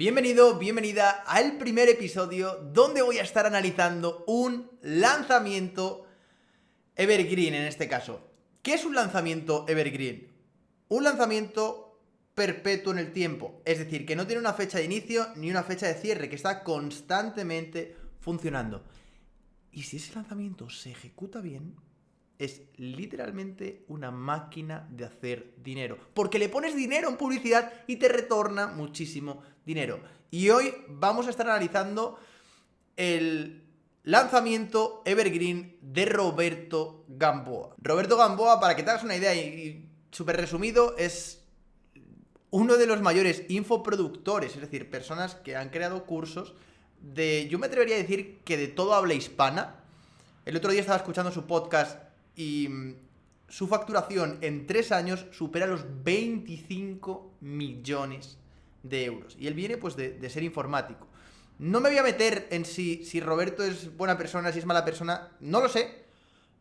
Bienvenido, bienvenida al primer episodio donde voy a estar analizando un lanzamiento evergreen en este caso. ¿Qué es un lanzamiento evergreen? Un lanzamiento perpetuo en el tiempo, es decir, que no tiene una fecha de inicio ni una fecha de cierre, que está constantemente funcionando. Y si ese lanzamiento se ejecuta bien, es literalmente una máquina de hacer dinero. Porque le pones dinero en publicidad y te retorna muchísimo dinero. Y hoy vamos a estar analizando el lanzamiento Evergreen de Roberto Gamboa. Roberto Gamboa, para que te hagas una idea y, súper resumido, es uno de los mayores infoproductores, es decir, personas que han creado cursos de, yo me atrevería a decir que de todo habla hispana. El otro día estaba escuchando su podcast y mm, su facturación en tres años supera los 25 millones de euros. Y él viene pues de, ser informático. No me voy a meter en si, si Roberto es buena persona, si es mala persona, no lo sé.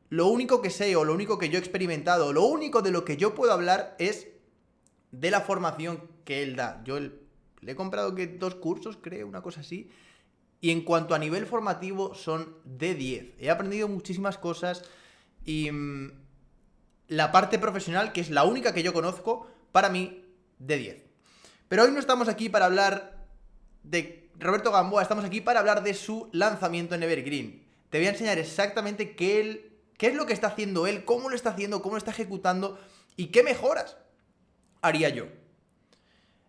Lo único que sé o lo único que yo he experimentado, lo único de lo que yo puedo hablar es de la formación que él da. Yo le he comprado que dos cursos, creo, una cosa así. Y en cuanto a nivel formativo son de 10. He aprendido muchísimas cosas y mm, la parte profesional, que es la única que yo conozco, para mí, de 10. Pero hoy no estamos aquí para hablar de Roberto Gamboa, estamos aquí para hablar de su lanzamiento en Evergreen. Te voy a enseñar exactamente qué, él, qué es lo que está haciendo él, cómo lo está haciendo, cómo lo está ejecutando y qué mejoras haría yo.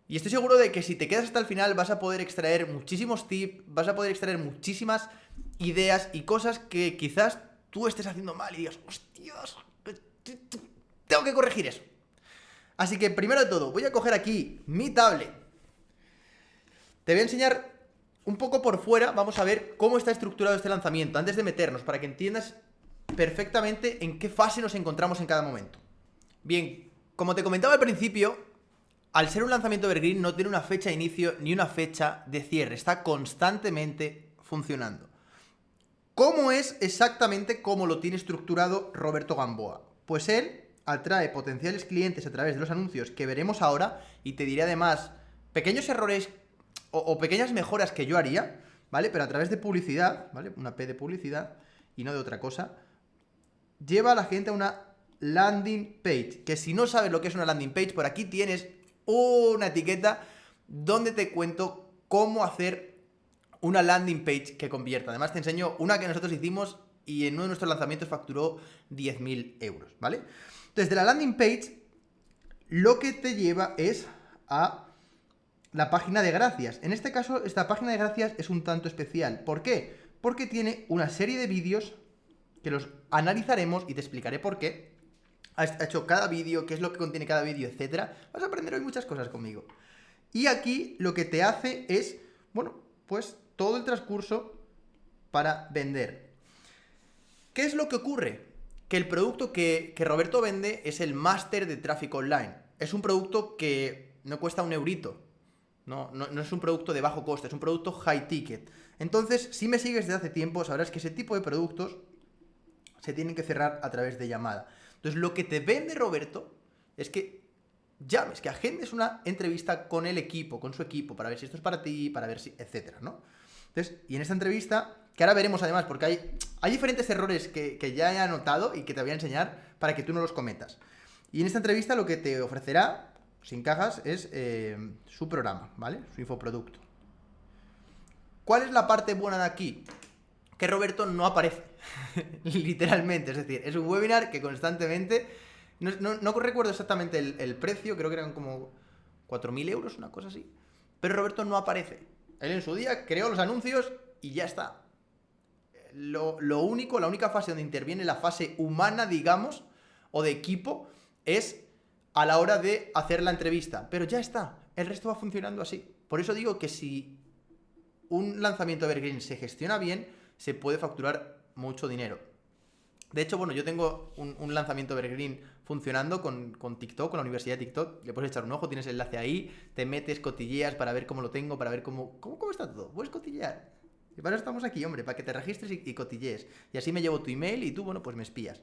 Y estoy seguro de que si te quedas hasta el final vas a poder extraer muchísimos tips, vas a poder extraer muchísimas ideas y cosas que quizás tú estés haciendo mal y digas, hostias, tengo que corregir eso. Así que primero de todo, voy a coger aquí mi tablet. Te voy a enseñar un poco por fuera, vamos a ver cómo está estructurado este lanzamiento, antes de meternos, para que entiendas perfectamente en qué fase nos encontramos en cada momento. Bien, como te comentaba al principio, al ser un lanzamiento evergreen no tiene una fecha de inicio ni una fecha de cierre, está constantemente funcionando. ¿Cómo es exactamente cómo lo tiene estructurado Roberto Gamboa? Pues él atrae potenciales clientes a través de los anuncios que veremos ahora y te diré además pequeños errores o, pequeñas mejoras que yo haría, ¿vale? Pero a través de publicidad, ¿vale? Una P de publicidad y no de otra cosa, lleva a la gente a una landing page, que si no sabes lo que es una landing page, por aquí tienes una etiqueta donde te cuento cómo hacer una landing page que convierta. Además te enseño una que nosotros hicimos y en uno de nuestros lanzamientos facturó 10.000 euros, ¿vale? Entonces, de la landing page, lo que te lleva es a la página de gracias. En este caso, esta página de gracias es un tanto especial. ¿Por qué? Porque tiene una serie de vídeos que los analizaremos y te explicaré por qué. Has hecho cada vídeo, qué es lo que contiene cada vídeo, etcétera. Vas a aprender hoy muchas cosas conmigo. Y aquí lo que te hace es, bueno, pues todo el transcurso para vender. ¿Qué es lo que ocurre? Que el producto que, Roberto vende es el máster de tráfico online. Es un producto que no cuesta un eurito. No, no, es un producto de bajo coste, es un producto high ticket. Entonces, si me sigues desde hace tiempo, sabrás que ese tipo de productos se tienen que cerrar a través de llamada. Entonces, lo que te vende Roberto es que llames, que agendes una entrevista con el equipo, con su equipo, para ver si esto es para ti, para ver si, etcétera, ¿no? Entonces, y en esta entrevista, que ahora veremos además, porque hay, hay diferentes errores que, ya he anotado y que te voy a enseñar para que tú no los cometas. Y en esta entrevista lo que te ofrecerá, sin cajas, es eh, su programa, ¿vale? Su infoproducto. ¿Cuál es la parte buena de aquí? Que Roberto no aparece, literalmente, es decir, es un webinar que constantemente, no, recuerdo exactamente el, el, precio, creo que eran como 4.000 euros, una cosa así, pero Roberto no aparece. Él en su día creó los anuncios y ya está. Lo, único, la única fase donde interviene la fase humana, digamos, o de equipo, es a la hora de hacer la entrevista. Pero ya está, el resto va funcionando así. Por eso digo que si un lanzamiento Evergreen se gestiona bien, se puede facturar mucho dinero. De hecho, bueno, yo tengo un, lanzamiento Evergreen funcionando con, TikTok, con la Universidad de TikTok. Le puedes echar un ojo, tienes el enlace ahí, te metes, cotilleas para ver cómo lo tengo, para ver cómo, cómo, cómo está todo. Puedes cotillear. Y para eso estamos aquí, hombre, para que te registres y, y cotillees. Y así me llevo tu email y tú, bueno, pues me espías.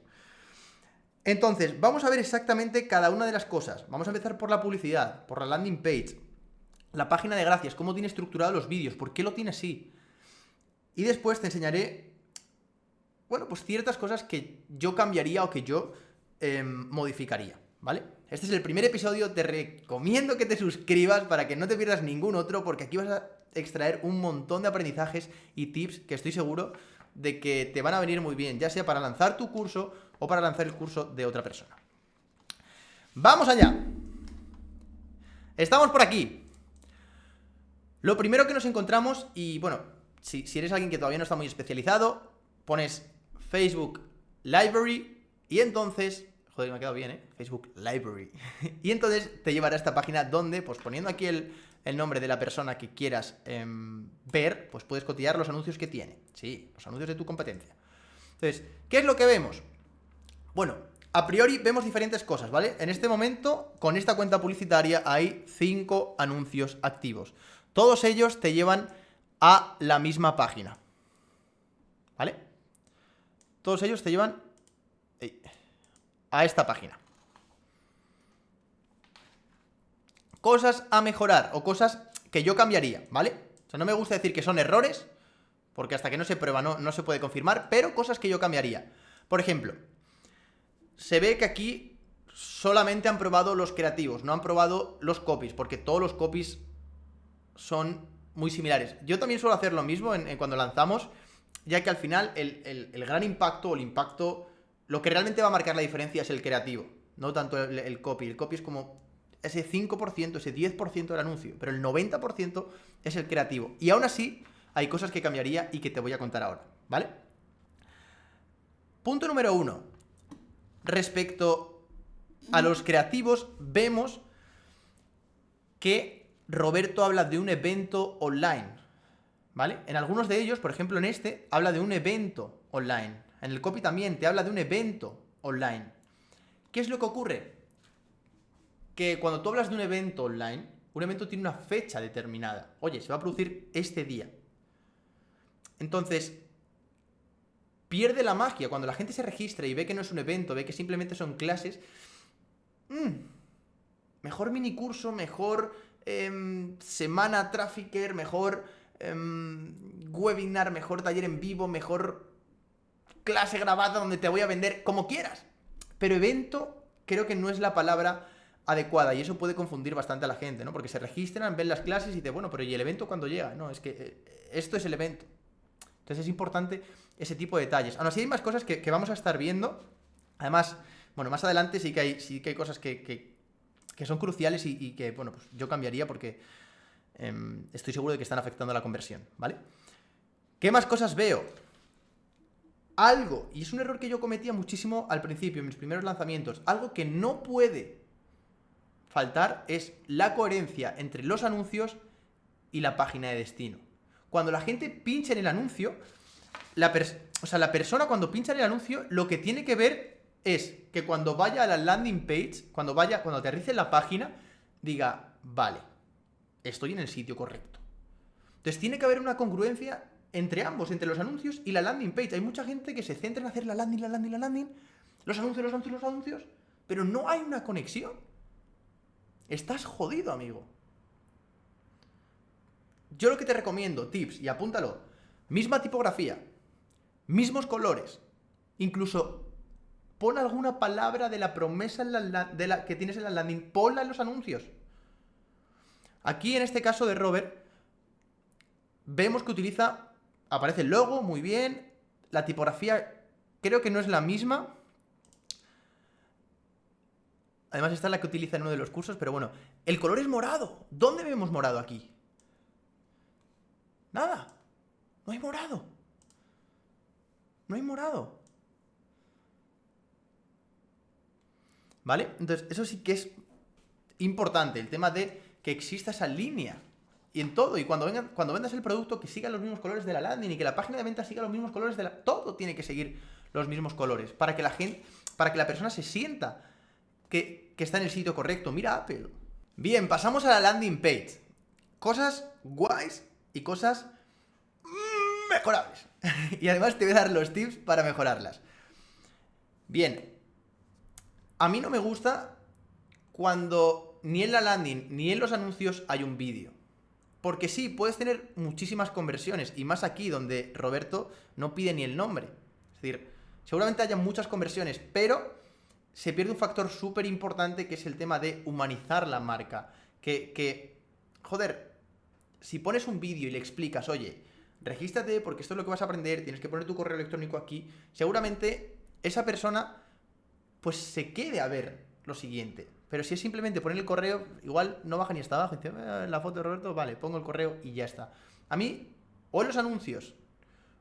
Entonces, vamos a ver exactamente cada una de las cosas. Vamos a empezar por la publicidad, por la landing page. la página de gracias, cómo tiene estructurado los vídeos, por qué lo tiene así. Y después te enseñaré, bueno, pues ciertas cosas que yo cambiaría o que yo em, modificaría, ¿vale? Este es el primer episodio, te recomiendo que te suscribas para que no te pierdas ningún otro, porque aquí vas a extraer un montón de aprendizajes y tips que estoy seguro de que te van a venir muy bien, ya sea para lanzar tu curso o para lanzar el curso de otra persona. ¡Vamos allá! Estamos por aquí. Lo primero que nos encontramos, y bueno, si, si eres alguien que todavía no está muy especializado, pones Facebook Library y entonces Joder, me ha quedado bien, ¿eh? Facebook Library. y entonces te llevará a esta página donde, pues poniendo aquí el, el nombre de la persona que quieras em, ver, pues puedes cotillar los anuncios que tiene. Sí, los anuncios de tu competencia. Entonces, ¿qué es lo que vemos? Bueno, a priori vemos diferentes cosas, ¿vale? En este momento, con esta cuenta publicitaria hay 5 anuncios activos. Todos ellos te llevan a la misma página. Todos ellos te llevan a esta página. cosas a mejorar o cosas que yo cambiaría, ¿vale? O sea, no me gusta decir que son errores, porque hasta que no se prueba no, no se puede confirmar, pero cosas que yo cambiaría. Por ejemplo, se ve que aquí solamente han probado los creativos, no han probado los copies, porque todos los copies son muy similares. Yo también suelo hacer lo mismo en, cuando lanzamos, ya que al final el, gran impacto o el impacto, lo que realmente va a marcar la diferencia es el creativo, no tanto el, el copy. El copy es como ese 5%, ese 10% del anuncio, pero el 90% es el creativo. Y aún así, hay cosas que cambiaría y que te voy a contar ahora, ¿vale? Punto número uno. Respecto a los creativos, vemos que Roberto habla de un evento online, ¿vale? En algunos de ellos, por ejemplo en este, habla de un evento online. En el copy también te habla de un evento online. ¿Qué es lo que ocurre? que cuando tú hablas de un evento online, un evento tiene una fecha determinada. Oye, se va a producir este día. Entonces, pierde la magia. Cuando la gente se registra y ve que no es un evento, ve que simplemente son clases, mmm, mejor mini curso, mejor em, semana trafficker, mejor em, webinar, mejor taller en vivo, mejor clase grabada donde te voy a vender como quieras. Pero evento creo que no es la palabra adecuada y eso puede confundir bastante a la gente, ¿no? Porque se registran, ven las clases y dicen, bueno, pero ¿y el evento cuando llega? No, es que eh, esto es el evento. Entonces es importante ese tipo de detalles. Aún así hay más cosas que, vamos a estar viendo. Además, bueno, más adelante sí que hay, sí que hay cosas que, son cruciales y, que, bueno, pues yo cambiaría porque em, estoy seguro de que están afectando la conversión, ¿vale? ¿Qué más cosas veo? Algo, y es un error que yo cometía muchísimo al principio, en mis primeros lanzamientos, algo que no puede faltar es la coherencia entre los anuncios y la página de destino. Cuando la gente pincha en el anuncio, la o sea, la persona cuando pincha en el anuncio, lo que tiene que ver es que cuando vaya a la landing page, cuando vaya, cuando aterrice en la página, diga, vale, estoy en el sitio correcto. Entonces tiene que haber una congruencia entre ambos, entre los anuncios y la landing page. Hay mucha gente que se centra en hacer la landing, la landing, la landing, los anuncios, los anuncios, los anuncios, pero no hay una conexión. Estás jodido, amigo. Yo lo que te recomiendo, tips, y apúntalo, misma tipografía, mismos colores, incluso pon alguna palabra de la promesa de la, que tienes en la landing, ponla en los anuncios. Aquí, en este caso de Robert, vemos que utiliza, aparece el logo, muy bien, la tipografía creo que no es la misma, Además, esta es la que utiliza en uno de los cursos, pero bueno. El color es morado. ¿Dónde vemos morado aquí? Nada. No hay morado. No hay morado. ¿Vale? Entonces, eso sí que es importante, el tema de que exista esa línea. Y en todo, y cuando, vengan, cuando vendas el producto, que siga los mismos colores de la landing y que la página de venta siga los mismos colores de la... Todo tiene que seguir los mismos colores para que la gente, para que la persona se sienta que, está en el sitio correcto. Mira Apple. Bien, pasamos a la landing page. Cosas guays y cosas mejorables. y además te voy a dar los tips para mejorarlas. Bien. A mí no me gusta cuando ni en la landing ni en los anuncios hay un vídeo. Porque sí, puedes tener muchísimas conversiones, y más aquí, donde Roberto no pide ni el nombre. Es decir, seguramente haya muchas conversiones, pero se pierde un factor súper importante que es el tema de humanizar la marca. Que, que joder, si pones un vídeo y le explicas, oye, regístrate porque esto es lo que vas a aprender, tienes que poner tu correo electrónico aquí, seguramente esa persona pues se quede a ver lo siguiente. Pero si es simplemente poner el correo, igual no baja ni hasta abajo. Dice, eh, la foto de Roberto, vale, pongo el correo y ya está. A mí, o en los anuncios,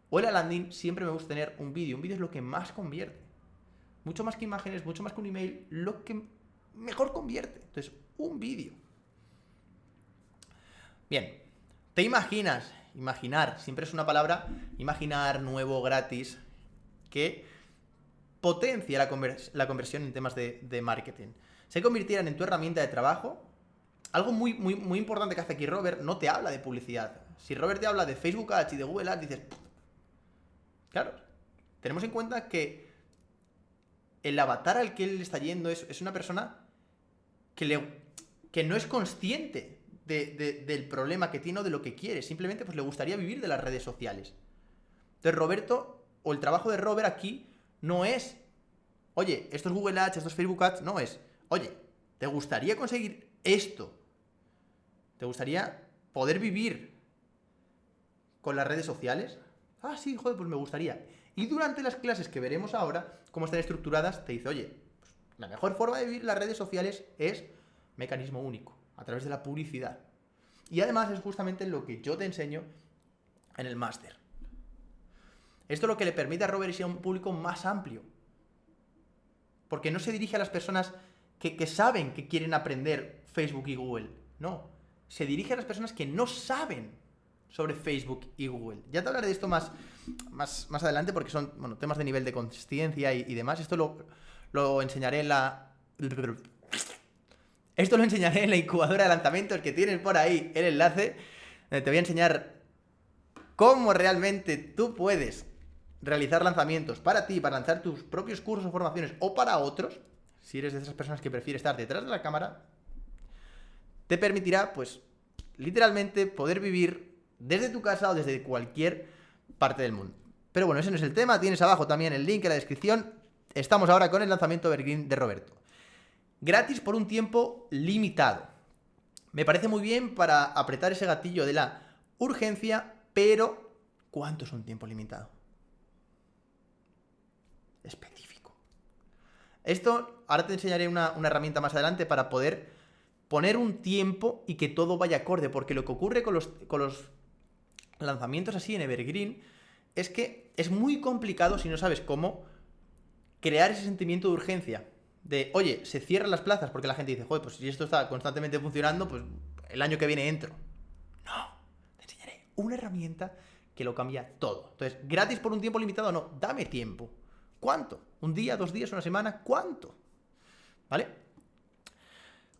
o en la landing, siempre me gusta tener un vídeo. Un vídeo es lo que más convierte. Mucho más que imágenes, mucho más que un email, lo que mejor convierte. Entonces, un vídeo. Bien, ¿te imaginas? Imaginar, siempre es una palabra, imaginar, nuevo, gratis, que potencia la, conversión en temas de, de marketing se convirtieran en tu herramienta de trabajo, algo muy, muy, muy importante que hace aquí Robert, no te habla de publicidad. Si Robert te habla de Facebook Ads y de Google Ads, dices, claro, tenemos en cuenta que el avatar al que él está yendo es, una persona que, le, que no es consciente del problema que tiene o de lo que quiere. Simplemente pues, le gustaría vivir de las redes sociales. Entonces, Roberto, o el trabajo de Robert aquí, no es, oye, esto es Google Ads, esto es Facebook Ads, no es, Oye, ¿te gustaría conseguir esto? ¿Te gustaría poder vivir con las redes sociales? Ah, sí, joder, pues me gustaría. Y durante las clases que veremos ahora, cómo están estructuradas, te dice, oye, pues la mejor forma de vivir las redes sociales es mecanismo único, a través de la publicidad. Y además es justamente lo que yo te enseño en el máster. Esto es lo que le permite a Robert a un público más amplio. Porque no se dirige a las personas que, saben que quieren aprender Facebook y Google. No, se dirige a las personas que no saben sobre Facebook y Google. Ya te hablaré de esto más, más, más adelante porque son bueno, temas de nivel de consciencia y, demás. Esto lo, lo enseñaré en la... Esto lo enseñaré en la incubadora de lanzamientos que tienes por ahí el enlace. Te voy a enseñar cómo realmente tú puedes realizar lanzamientos para ti, para lanzar tus propios cursos o formaciones o para otros si eres de esas personas que prefiere estar detrás de la cámara, te permitirá, pues, literalmente poder vivir desde tu casa o desde cualquier parte del mundo. Pero bueno, ese no es el tema, tienes abajo también el link en la descripción. Estamos ahora con el lanzamiento Evergreen de Roberto. Gratis por un tiempo limitado. Me parece muy bien para apretar ese gatillo de la urgencia, pero ¿cuánto es un tiempo limitado? Específico. Esto, ahora te enseñaré una, herramienta más adelante para poder poner un tiempo y que todo vaya acorde, porque lo que ocurre con los, con los lanzamientos así en Evergreen es que es muy complicado si no sabes cómo crear ese sentimiento de urgencia. De, oye, se cierran las plazas porque la gente dice, joder, pues si esto está constantemente funcionando, pues el año que viene entro. No, te enseñaré una herramienta que lo cambia todo. Entonces, gratis por un tiempo limitado, no, dame tiempo. ¿Cuánto? ¿Un día, dos días, una semana? ¿Cuánto? ¿Vale?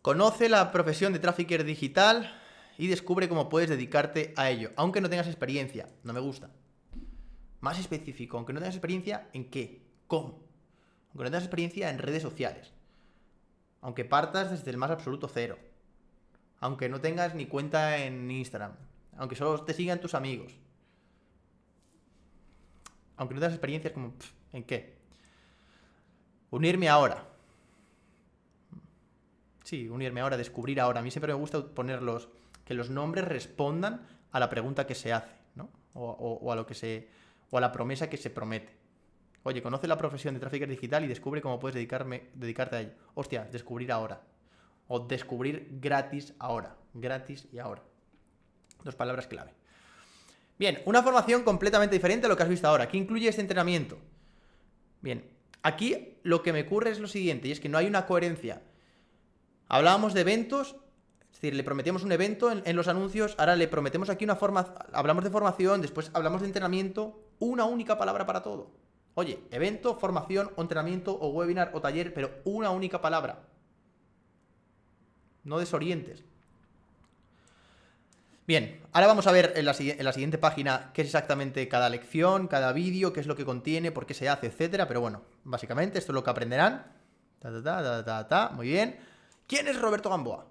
Conoce la profesión de trafficker digital y descubre cómo puedes dedicarte a ello, aunque no tengas experiencia. No me gusta. Más específico, aunque no tengas experiencia, ¿en qué? ¿Cómo? Aunque no tengas experiencia en redes sociales. Aunque partas desde el más absoluto cero. Aunque no tengas ni cuenta en Instagram. Aunque solo te sigan tus amigos. Aunque no tengas experiencias como... ¿En qué? Unirme ahora. Sí, unirme ahora, descubrir ahora. A mí siempre me gusta ponerlos, que los nombres respondan a la pregunta que se hace, ¿no? O, a lo que se, o a la promesa que se promete. Oye, conoce la profesión de tráfico digital y descubre cómo puedes dedicarme, dedicarte a ello. Hostia, descubrir ahora. O descubrir gratis ahora. Gratis y ahora. Dos palabras clave. Bien, una formación completamente diferente a lo que has visto ahora. ¿Qué incluye este entrenamiento? Bien, aquí lo que me ocurre es lo siguiente, y es que no hay una coherencia. Hablábamos de eventos, es decir, le prometíamos un evento en, los anuncios, ahora le prometemos aquí una forma, hablamos de formación, después hablamos de entrenamiento, una única palabra para todo. Oye, evento, formación, o entrenamiento, o webinar, o taller, pero una única palabra. No desorientes. Bien, ahora vamos a ver en la, siguiente página qué es exactamente cada lección, cada vídeo, qué es lo que contiene, por qué se hace, etcétera. Pero bueno, básicamente esto es lo que aprenderán. Ta, ta, ta, Muy bien. ¿Quién es Roberto Gamboa?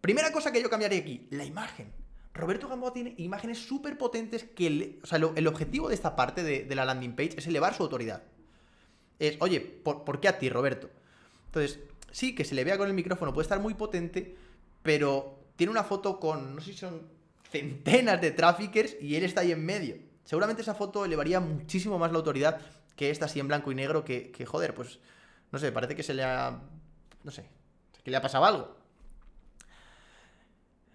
Primera cosa que yo cambiaría aquí, la imagen. Roberto Gamboa tiene imágenes súper potentes que... o sea, el objetivo de esta parte de, la landing page es elevar su autoridad. Es, oye, ¿por, qué a ti, Roberto? Entonces, sí, que se le vea con el micrófono puede estar muy potente, pero tiene una foto con, no sé si son centenas de traffickers y él está ahí en medio. Seguramente esa foto elevaría muchísimo más la autoridad que esta así en blanco y negro que, que joder, pues, no sé, parece que se le ha... no sé, que le ha pasado algo.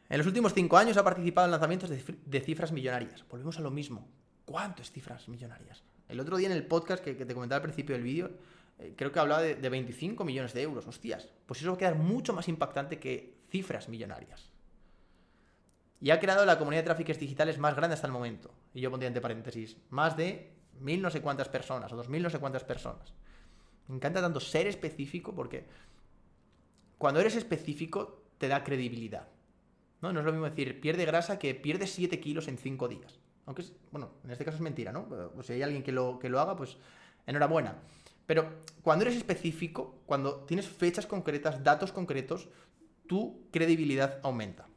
En los últimos cinco años ha participado en lanzamientos de, cifras millonarias. Volvemos a lo mismo. ¿Cuántas cifras millonarias? El otro día en el podcast que, te comentaba al principio del vídeo, eh, creo que hablaba de, 25 millones de euros. Hostias, pues eso va a quedar mucho más impactante que cifras millonarias. Y ha creado la comunidad de tráficos digitales más grande hasta el momento. Y yo pondría entre paréntesis, más de mil no sé cuántas personas, o dos mil no sé cuántas personas. Me encanta tanto ser específico porque cuando eres específico te da credibilidad. ¿no? Es lo mismo decir, pierde grasa que pierde 7 kilos en 5 días. Aunque, bueno, en este caso es mentira, ¿no? si hay alguien que lo, que lo haga, pues enhorabuena. Pero cuando eres específico, cuando tienes fechas concretas, datos concretos, tu credibilidad aumenta.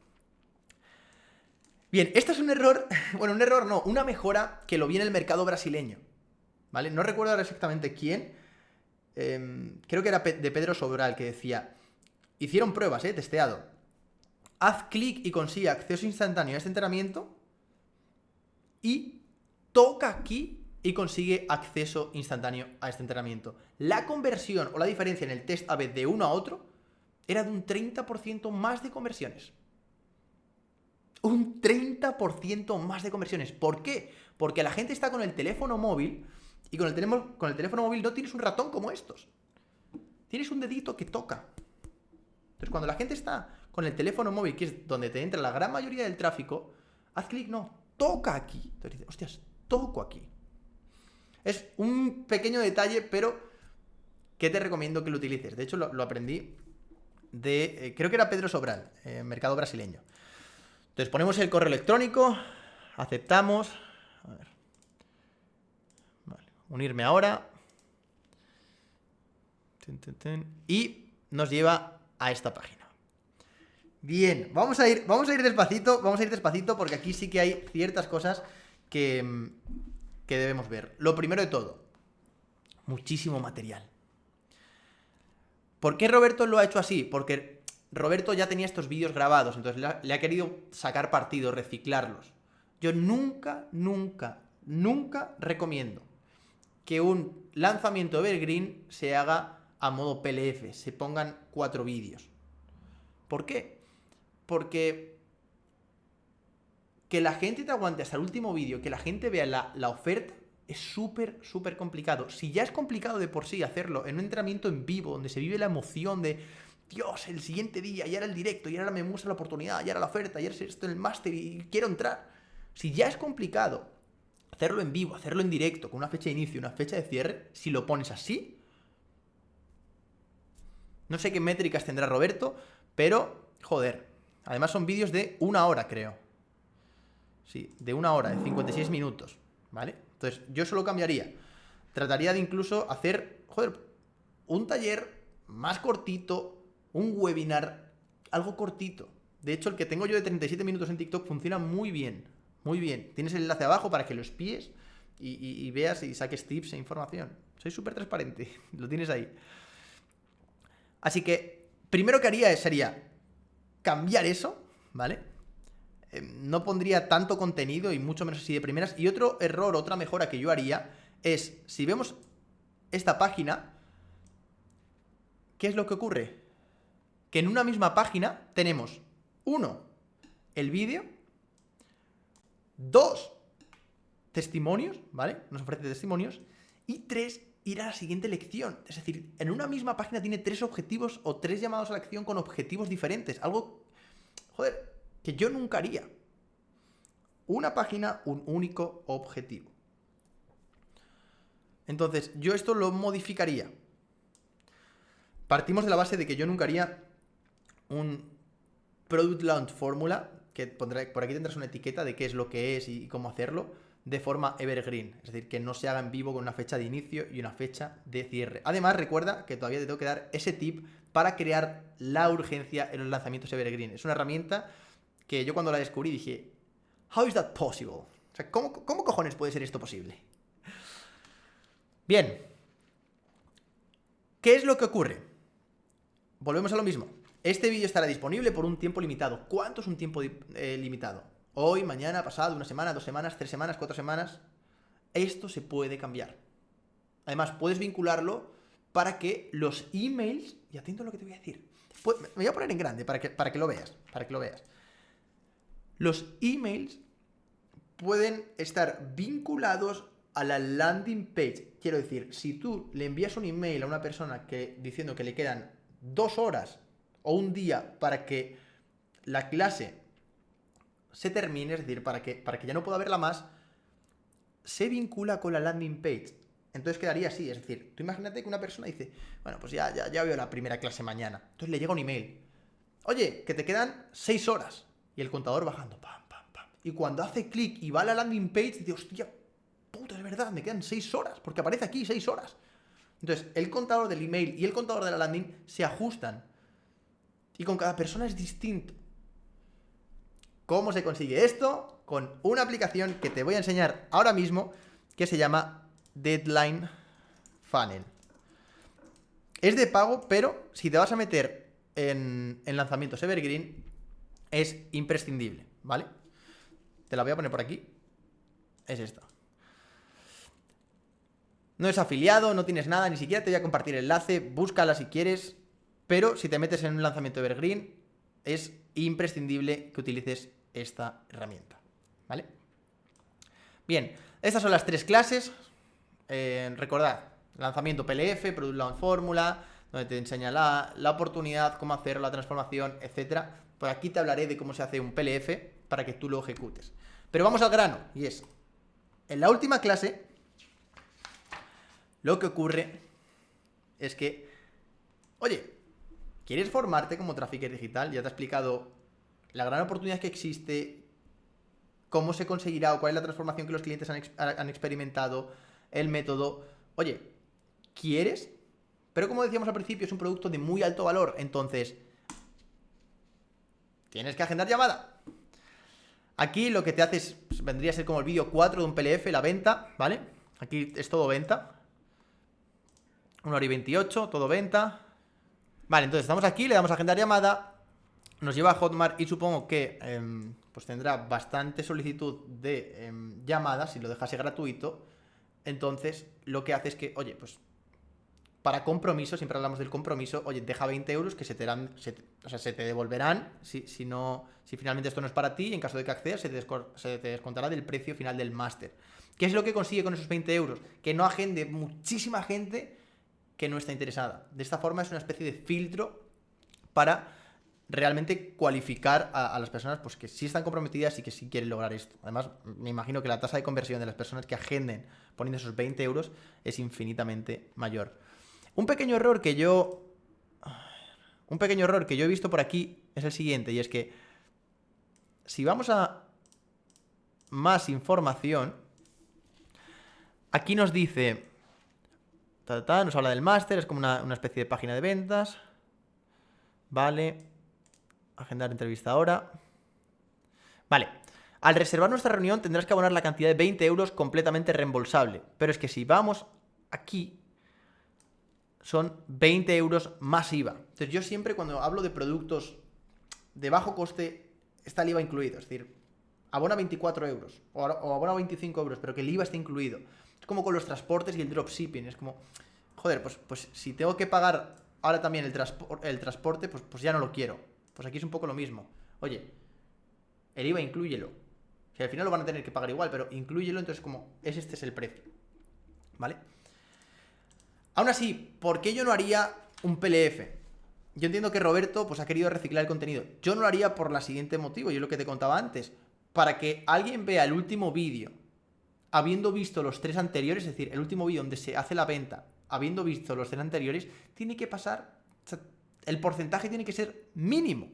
Bien, esto es un error, bueno, un error no, una mejora que lo vi en el mercado brasileño. ¿Vale? No recuerdo ahora exactamente quién. Em, creo que era de Pedro Sobral que decía, hicieron pruebas, ¿eh? Testeado haz clic y consigue acceso instantáneo a este entrenamiento y toca aquí y consigue acceso instantáneo a este entrenamiento. La conversión o la diferencia en el test AB de uno a otro era de un 30% más de conversiones. Un 30% más de conversiones. ¿Por qué? Porque la gente está con el teléfono móvil y con el, teléfono, con el teléfono móvil no tienes un ratón como estos. Tienes un dedito que toca. Entonces, cuando la gente está con el teléfono móvil, que es donde te entra la gran mayoría del tráfico, haz clic, no, toca aquí. Entonces dices, hostias, toco aquí. Es un pequeño detalle, pero que te recomiendo que lo utilices. De hecho, lo, aprendí de, eh, creo que era Pedro Sobral, eh, mercado brasileño. Entonces ponemos el correo electrónico, aceptamos, a ver, unirme ahora, y nos lleva a esta página. Bien, vamos a ir, vamos a ir despacito, vamos a ir despacito porque aquí sí que hay ciertas cosas que, que debemos ver. Lo primero de todo, muchísimo material. ¿Por qué Roberto lo ha hecho así? Porque Roberto ya tenía estos vídeos grabados, entonces le ha, le ha querido sacar partido, reciclarlos. Yo nunca, nunca, nunca recomiendo que un lanzamiento Evergreen se haga a modo PLF, se pongan cuatro vídeos. ¿Por qué? Porque que la gente te aguante hasta el último vídeo, que la gente vea la, oferta, es súper, súper complicado. Si ya es complicado de por sí hacerlo en un entrenamiento en vivo, donde se vive la emoción de, Dios, el siguiente día, ya era el directo, y ahora me muestra la oportunidad, ya era la oferta, ya era esto en el máster y quiero entrar. Si ya es complicado hacerlo en vivo, hacerlo en directo, con una fecha de inicio una fecha de cierre, si lo pones así, no sé qué métricas tendrá Roberto, pero, joder, Además son vídeos de una hora, creo. Sí, de una hora, de 56 minutos, ¿vale? Entonces, yo solo cambiaría. Trataría de incluso hacer, joder, un taller más cortito, un webinar, algo cortito. De hecho, el que tengo yo de 37 minutos en TikTok funciona muy bien, muy bien. Tienes el enlace abajo para que lo espíes y, y veas y saques tips e información. Soy súper transparente, lo tienes ahí. Así que, primero que haría sería cambiar eso, ¿vale? Em, no pondría tanto contenido y mucho menos así de primeras. Y otro error, otra mejora que yo haría es, si vemos esta página, ¿qué es lo que ocurre? Que en una misma página tenemos, uno, el vídeo, dos, testimonios, ¿vale? Nos ofrece testimonios, y tres, ir a la siguiente lección. Es decir, en una misma página tiene tres objetivos o tres llamados a la acción con objetivos diferentes. Algo, joder, que yo nunca haría. Una página, un único objetivo. Entonces, yo esto lo modificaría. Partimos de la base de que yo nunca haría un Product Launch Fórmula, que pondré, por aquí tendrás una etiqueta de qué es lo que es y cómo hacerlo de forma evergreen, es decir, que no se haga en vivo con una fecha de inicio y una fecha de cierre. Además, recuerda que todavía te tengo que dar ese tip para crear la urgencia en los lanzamientos evergreen. Es una herramienta que yo cuando la descubrí dije, how is that possible? O sea, ¿cómo, cómo cojones puede ser esto posible? Bien. ¿Qué es lo que ocurre? Volvemos a lo mismo. Este vídeo estará disponible por un tiempo limitado. ¿Cuánto es un tiempo eh, limitado? Hoy, mañana, pasado, una semana, dos semanas, tres semanas, cuatro semanas. Esto se puede cambiar. Además, puedes vincularlo para que los emails, y atento a lo que te voy a decir, me voy a poner en grande para que, para que lo veas, para que lo veas. Los emails pueden estar vinculados a la landing page. Quiero decir, si tú le envías un email a una persona que, diciendo que le quedan dos horas o un día para que la clase se termine, es decir, para que, para que ya no pueda verla más, se vincula con la landing page. Entonces quedaría así, es decir, tú imagínate que una persona dice, bueno, pues ya, ya, ya veo la primera clase mañana. Entonces le llega un email. Oye, que te quedan seis horas. Y el contador bajando, pam, pam, pam. Y cuando hace clic y va a la landing page, dice, hostia, puta, es verdad, me quedan seis horas, porque aparece aquí seis horas. Entonces, el contador del email y el contador de la landing se ajustan. Y con cada persona es distinto. ¿Cómo se consigue esto? Con una aplicación que te voy a enseñar ahora mismo que se llama Deadline Funnel. Es de pago, pero si te vas a meter en, en lanzamientos Evergreen, es imprescindible, ¿vale? Te la voy a poner por aquí. Es esta. No es afiliado, no tienes nada, ni siquiera te voy a compartir el enlace, búscala si quieres, pero si te metes en un lanzamiento Evergreen, es imprescindible que utilices esta herramienta. ¿Vale? Bien, estas son las tres clases. Eh, recordad, lanzamiento PLF, Product Launch Fórmula, donde te enseña la, oportunidad, cómo hacer la transformación, etcétera. Por aquí te hablaré de cómo se hace un PLF para que tú lo ejecutes. Pero vamos al grano, y es, en la última clase, lo que ocurre es que, oye, ¿quieres formarte como trafficker digital? Ya te he explicado la gran oportunidad que existe, cómo se conseguirá o cuál es la transformación que los clientes han, experimentado, el método. Oye, ¿quieres? Pero como decíamos al principio, es un producto de muy alto valor, entonces tienes que agendar llamada. Aquí lo que te haces pues, vendría a ser como el vídeo 4 de un PLF, la venta, ¿vale? Aquí es todo venta. 1 hora y 28, todo venta. Vale, entonces estamos aquí, le damos a agendar llamada, nos lleva a Hotmart y supongo que em, pues tendrá bastante solicitud de em, llamadas si lo dejase gratuito. Entonces, lo que hace es que, oye, pues para compromiso, siempre hablamos del compromiso, oye, deja 20 euros que se te, dan, o sea, se te devolverán si, si, no, si finalmente esto no es para ti y en caso de que accedas se te, se te descontará del precio final del máster. ¿Qué es lo que consigue con esos 20 euros? Que no agende muchísima gente que no está interesada. De esta forma es una especie de filtro para realmente cualificar a, las personas pues, que sí están comprometidas y que sí quieren lograr esto. Además, me imagino que la tasa de conversión de las personas que agenden poniendo esos 20 euros es infinitamente mayor. Un pequeño error que yo... Un pequeño error que yo he visto por aquí es el siguiente, y es que si vamos a más información, aquí nos dice... nos habla del máster, es como una, una especie de página de ventas. Vale. Agendar entrevista ahora. Vale. Al reservar nuestra reunión tendrás que abonar la cantidad de 20 euros completamente reembolsable. Pero es que si vamos aquí, son 20 euros más IVA. Entonces yo siempre cuando hablo de productos de bajo coste, está el IVA incluido. Es decir, abona 24 euros o, abona 25 euros, pero que el IVA esté incluido. Es como con los transportes y el dropshipping. Es como, joder, pues, pues si tengo que pagar ahora también el, el transporte, pues, pues ya no lo quiero. Pues aquí es un poco lo mismo. Oye, el IVA incluyelo. Si al final lo van a tener que pagar igual, pero incluyelo, entonces como es este es el precio. ¿Vale? Aún así, ¿por qué yo no haría un PLF? Yo entiendo que Roberto pues, ha querido reciclar el contenido. Yo no lo haría por la siguiente motivo, yo lo que te contaba antes. Para que alguien vea el último vídeo, habiendo visto los tres anteriores, es decir, el último vídeo donde se hace la venta, habiendo visto los tres anteriores, tiene que pasar el porcentaje tiene que ser mínimo.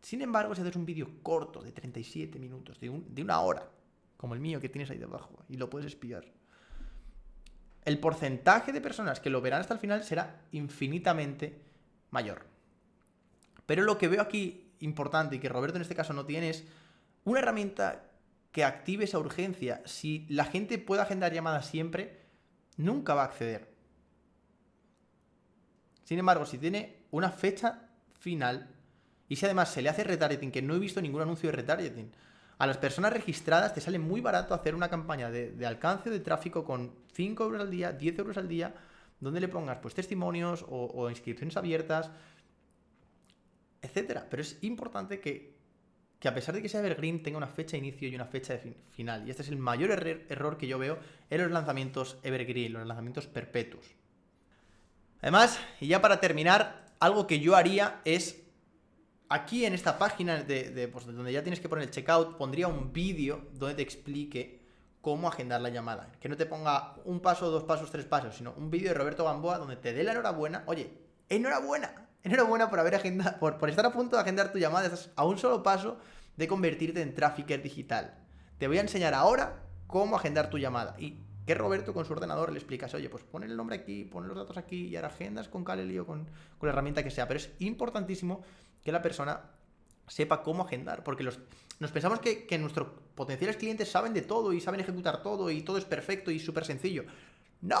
Sin embargo, si haces un vídeo corto de 37 minutos, de, de una hora, como el mío que tienes ahí debajo, y lo puedes espiar, el porcentaje de personas que lo verán hasta el final será infinitamente mayor. Pero lo que veo aquí importante y que Roberto en este caso no tiene es una herramienta que active esa urgencia. Si la gente puede agendar llamadas siempre, nunca va a acceder. Sin embargo, si tiene una fecha final y si además se le hace retargeting, que no he visto ningún anuncio de retargeting, a las personas registradas te sale muy barato hacer una campaña de, alcance de tráfico con 5 euros al día, 10 euros al día, donde le pongas pues testimonios o, inscripciones abiertas, etcétera. Pero es importante que, a pesar de que sea Evergreen tenga una fecha de inicio y una fecha de final. Y este es el mayor error que yo veo en los lanzamientos Evergreen, los lanzamientos perpetuos. Además, y ya para terminar, algo que yo haría es aquí en esta página de, pues, donde ya tienes que poner el checkout, pondría un vídeo donde te explique cómo agendar la llamada. Que no te ponga un paso, dos pasos, tres pasos, sino un vídeo de Roberto Gamboa donde te dé la enhorabuena. Oye, enhorabuena, enhorabuena por haber agendado, por, estar a punto de agendar tu llamada. Estás a un solo paso de convertirte en trafficker digital. Te voy a enseñar ahora cómo agendar tu llamada. Y que Roberto con su ordenador le explicas, oye, pues pon el nombre aquí, pon los datos aquí y ahora agendas con Caleli o con, con la herramienta que sea. Pero es importantísimo que la persona sepa cómo agendar, porque los, nos pensamos que, nuestros potenciales clientes saben de todo y saben ejecutar todo y todo es perfecto y súper sencillo. ¡No!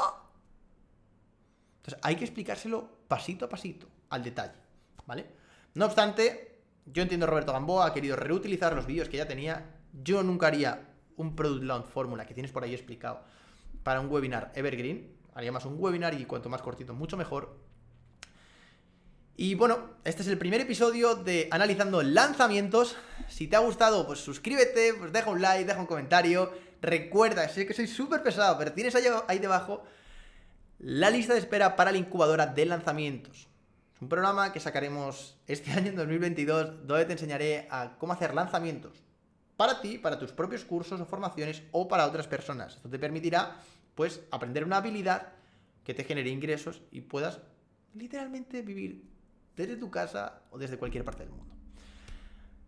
Entonces hay que explicárselo pasito a pasito, al detalle, ¿vale? No obstante, yo entiendo Roberto Gamboa ha querido reutilizar los vídeos que ya tenía. Yo nunca haría un Product Launch Fórmula que tienes por ahí explicado para un webinar Evergreen. Haría más un webinar y cuanto más cortito, mucho mejor. Y bueno, este es el primer episodio de Analizando Lanzamientos. Si te ha gustado, pues suscríbete, pues deja un like, deja un comentario. Recuerda, sé que soy súper pesado, pero tienes ahí, debajo la lista de espera para la incubadora de lanzamientos. Es un programa que sacaremos este año, en 2022, donde te enseñaré a cómo hacer lanzamientos para ti, para tus propios cursos o formaciones o para otras personas. Esto te permitirá, pues, aprender una habilidad que te genere ingresos y puedas literalmente vivir desde tu casa o desde cualquier parte del mundo.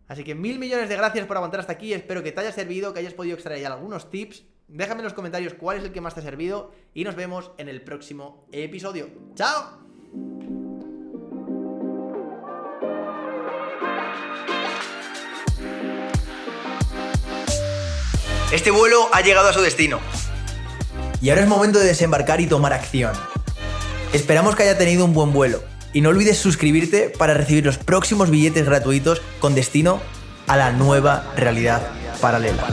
Así que mil millones de gracias por aguantar hasta aquí, espero que te haya servido, que hayas podido extraer algunos tips. Déjame en los comentarios cuál es el que más te ha servido y nos vemos en el próximo episodio. ¡Chao! Este vuelo ha llegado a su destino. Y ahora es momento de desembarcar y tomar acción. Esperamos que haya tenido un buen vuelo y no olvides suscribirte para recibir los próximos billetes gratuitos con destino a la nueva realidad paralela.